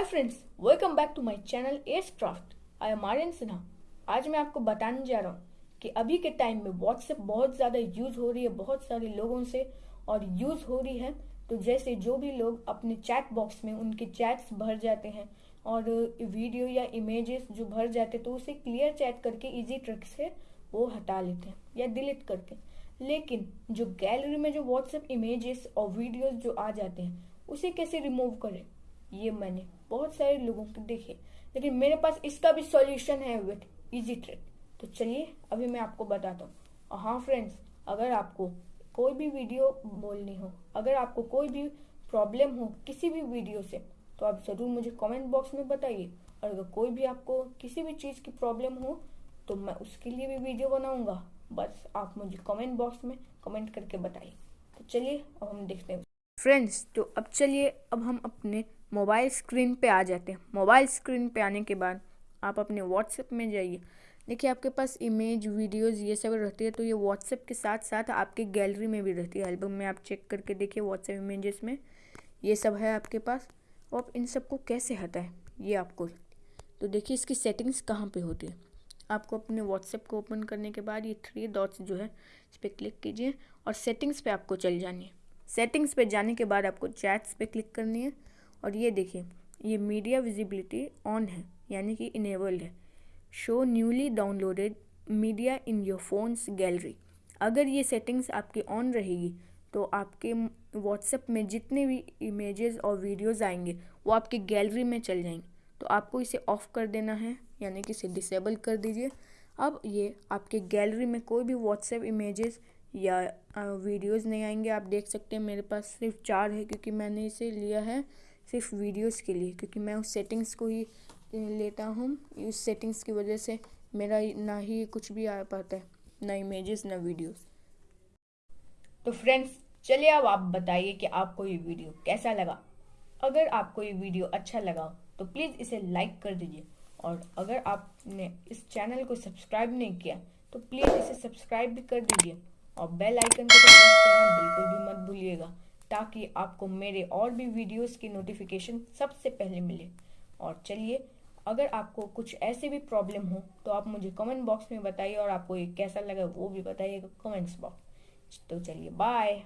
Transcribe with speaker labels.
Speaker 1: Friends welcome back to my channel S craft I am Aryan Sinha आज मैं आपको बताने जा रहा हूँ कि अभी के टाइम में व्हाट्सएप बहुत ज़्यादा यूज़ हो रही है, बहुत सारे लोगों से और यूज़ हो रही है। तो जैसे जो भी लोग अपने चैट बॉक्स में उनके चैट्स भर जाते हैं और वीडियो या इमेजेस जो भर जाते तो उसे क्लियर चैट करके इजी ट्रिक से वो हटा लेते हैं या डिलीट करते हैं लेकिन जो गैलरी में जो व्हाट्सएप इमेजेस और वीडियोस जो आ जाते हैं, उसे कैसे रिमूव करें? ये मैंने बहुत सारे लोगों को देखे, लेकिन मेरे पास इसका भी सॉल्यूशन है विथ इजी ट्रिक तो चलिए, अभी मैं आपको बताता हूँ। और हाँ फ्रेंड्स अगर आपको कोई भी वीडियो बोलनी हो, अगर आपको कोई भी प्रॉब्लम हो किसी भी वीडियो से तो आप ज़रूर मुझे कमेंट बॉक्स में बताइए। और अगर कोई भी आपको किसी भी चीज़ की प्रॉब्लम हो तो मैं उसके लिए भी वीडियो बनाऊँगा। बस आप मुझे कमेंट बॉक्स में कमेंट करके बताइए। तो चलिए, अब हम देखते हैं। फ्रेंड्स तो अब चलिए, अब हम अपने मोबाइल स्क्रीन पे आ जाते हैं। मोबाइल स्क्रीन पे आने के बाद आप अपने व्हाट्सएप में जाइए। देखिए, आपके पास इमेज वीडियोस ये सब रहती है तो ये व्हाट्सएप के साथ साथ आपके गैलरी में भी रहती है। एल्बम में आप चेक करके देखिए व्हाट्सएप इमेजेस में। ये सब है आपके पास। और आप इन सबको कैसे हटाएँ? ये आपको। तो देखिए, इसकी सेटिंग्स कहाँ पे होती है? आपको अपने व्हाट्सएप को ओपन करने के बाद ये थ्री डॉट्स जो है, इस पर क्लिक कीजिए और सेटिंग्स पे आपको चल जानी है। सेटिंग्स पे जाने के बाद आपको चैट्स पे क्लिक करनी है। और ये देखिए, ये मीडिया विजिबिलिटी ऑन है, यानी कि इनेबल्ड है। Show newly downloaded media in your phone's gallery अगर ये सेटिंग्स आपकी ऑन रहेगी तो आपके व्हाट्सएप में जितने भी इमेजेस और वीडियोस आएँगे, वो आपकी गैलरी में चल जाएँगे। तो आपको इसे ऑफ़ कर देना है, यानी कि इसे डिसेबल कर दीजिए। अब ये आपके गैलरी में कोई भी व्हाट्सएप इमेजेस या वीडियोस नहीं आएँगे। आप देख सकते हैं मेरे पास सिर्फ़ चार है, क्योंकि मैंने इसे लिया है। सिर्फ़ वीडियोस के लिए, क्योंकि मैं उस सेटिंग्स को ही लेता हूँ। उस सेटिंग्स की वजह से मेरा ना ही कुछ भी आ पाता है, ना इमेजेस, ना वीडियोस तो फ्रेंड्स, चलिए अब आप बताइए कि आपको ये वीडियो कैसा लगा। अगर आपको ये वीडियो अच्छा लगा तो प्लीज़ इसे लाइक कर दीजिए। और अगर आपने इस चैनल को सब्सक्राइब नहीं किया तो प्लीज़ इसे सब्सक्राइब भी कर दीजिए। और बेल आइकन को प्रेस करना बिल्कुल भी मत भूलिएगा। ताकि आपको मेरे और भी वीडियोस की नोटिफिकेशन सबसे पहले मिले। और चलिए, अगर आपको कुछ ऐसे भी प्रॉब्लम हो तो आप मुझे कमेंट बॉक्स में बताइए और आपको ये कैसा लगा वो भी बताइएगा कमेंट्स बॉक्स तो चलिए बाय